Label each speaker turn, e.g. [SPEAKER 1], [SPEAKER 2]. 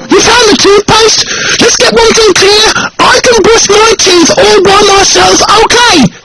[SPEAKER 1] you found the toothpaste? Let's get one thing clear. I can brush my teeth all by myself, okay?